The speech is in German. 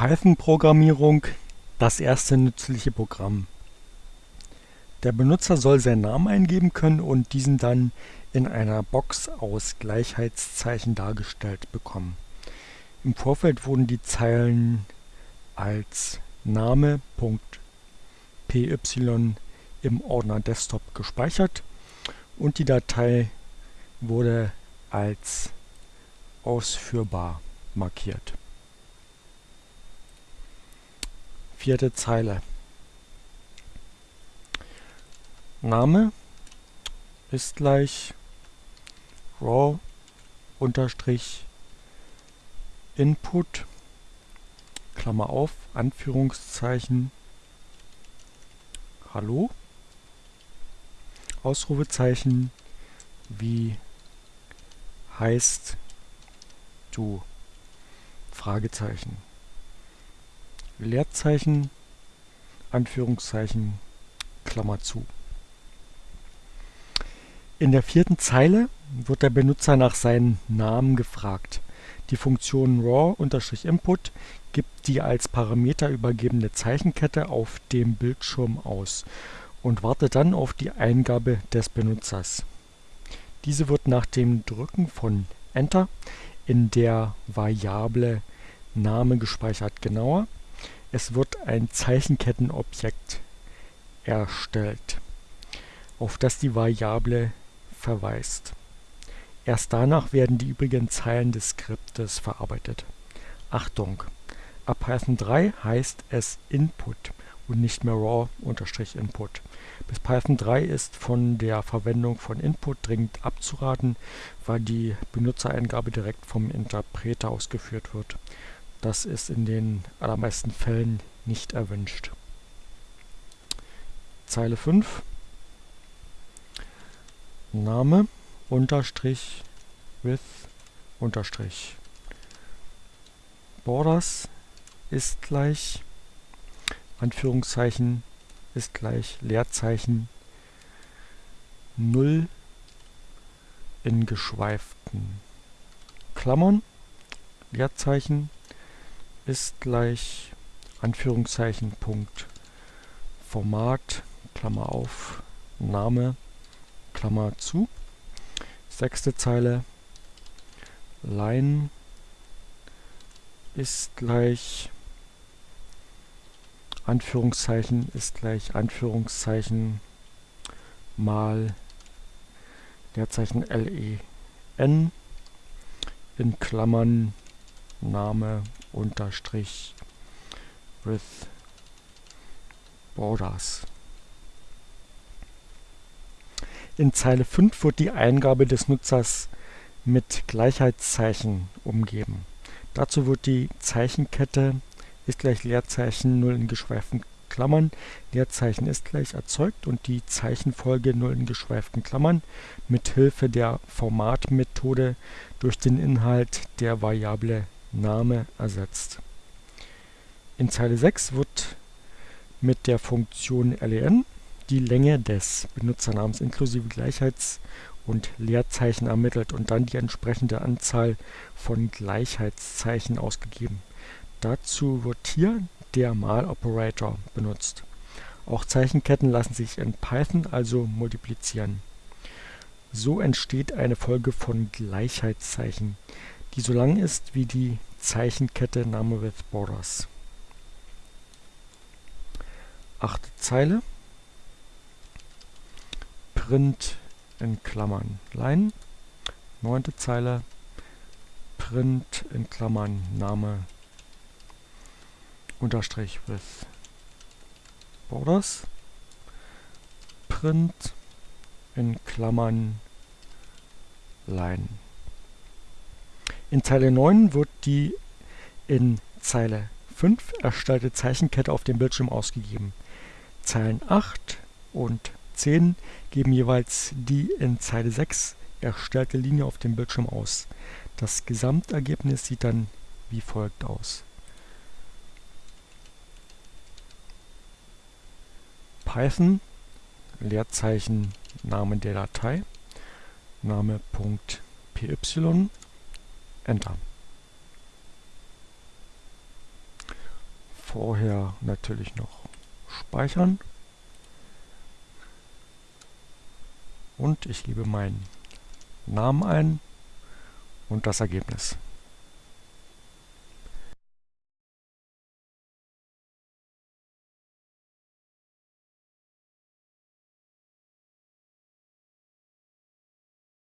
Python-Programmierung das erste nützliche Programm. Der Benutzer soll seinen Namen eingeben können und diesen dann in einer Box aus Gleichheitszeichen dargestellt bekommen. Im Vorfeld wurden die Zeilen als Name.py im Ordner Desktop gespeichert und die Datei wurde als ausführbar markiert. Vierte Zeile. Name ist gleich raw unterstrich input Klammer auf Anführungszeichen Hallo? Ausrufezeichen wie heißt du? Fragezeichen Leerzeichen, Anführungszeichen, Klammer zu. In der vierten Zeile wird der Benutzer nach seinem Namen gefragt. Die Funktion raw-input gibt die als Parameter übergebene Zeichenkette auf dem Bildschirm aus und wartet dann auf die Eingabe des Benutzers. Diese wird nach dem Drücken von Enter in der Variable Name gespeichert. Genauer es wird ein Zeichenkettenobjekt erstellt, auf das die Variable verweist. Erst danach werden die übrigen Zeilen des Skriptes verarbeitet. Achtung! Ab Python 3 heißt es Input und nicht mehr raw-input. Bis Python 3 ist von der Verwendung von Input dringend abzuraten, weil die Benutzereingabe direkt vom Interpreter ausgeführt wird. Das ist in den allermeisten Fällen nicht erwünscht. Zeile 5 Name unterstrich with unterstrich Borders ist gleich Anführungszeichen ist gleich Leerzeichen 0 in geschweiften Klammern Leerzeichen ist gleich Anführungszeichen Punkt. Format Klammer auf Name Klammer zu. Sechste Zeile. Line ist gleich Anführungszeichen ist gleich Anführungszeichen mal Leerzeichen LEN in Klammern Name unterstrich with borders. In Zeile 5 wird die Eingabe des Nutzers mit Gleichheitszeichen umgeben. Dazu wird die Zeichenkette ist gleich Leerzeichen 0 in geschweiften Klammern, Leerzeichen ist gleich erzeugt und die Zeichenfolge 0 in geschweiften Klammern mit Hilfe der Formatmethode durch den Inhalt der Variable Name ersetzt. In Zeile 6 wird mit der Funktion len die Länge des Benutzernamens inklusive Gleichheits- und Leerzeichen ermittelt und dann die entsprechende Anzahl von Gleichheitszeichen ausgegeben. Dazu wird hier der Mal-Operator benutzt. Auch Zeichenketten lassen sich in Python also multiplizieren. So entsteht eine Folge von Gleichheitszeichen, die so lang ist wie die Zeichenkette Name with Borders. Achte Zeile Print in Klammern Line. Neunte Zeile Print in Klammern Name Unterstrich with Borders. Print in Klammern Line. In Zeile 9 wird die in Zeile 5 erstellte Zeichenkette auf dem Bildschirm ausgegeben. Zeilen 8 und 10 geben jeweils die in Zeile 6 erstellte Linie auf dem Bildschirm aus. Das Gesamtergebnis sieht dann wie folgt aus. Python Leerzeichen Name der Datei Name.py Enter. vorher natürlich noch speichern. Und ich gebe meinen Namen ein und das Ergebnis.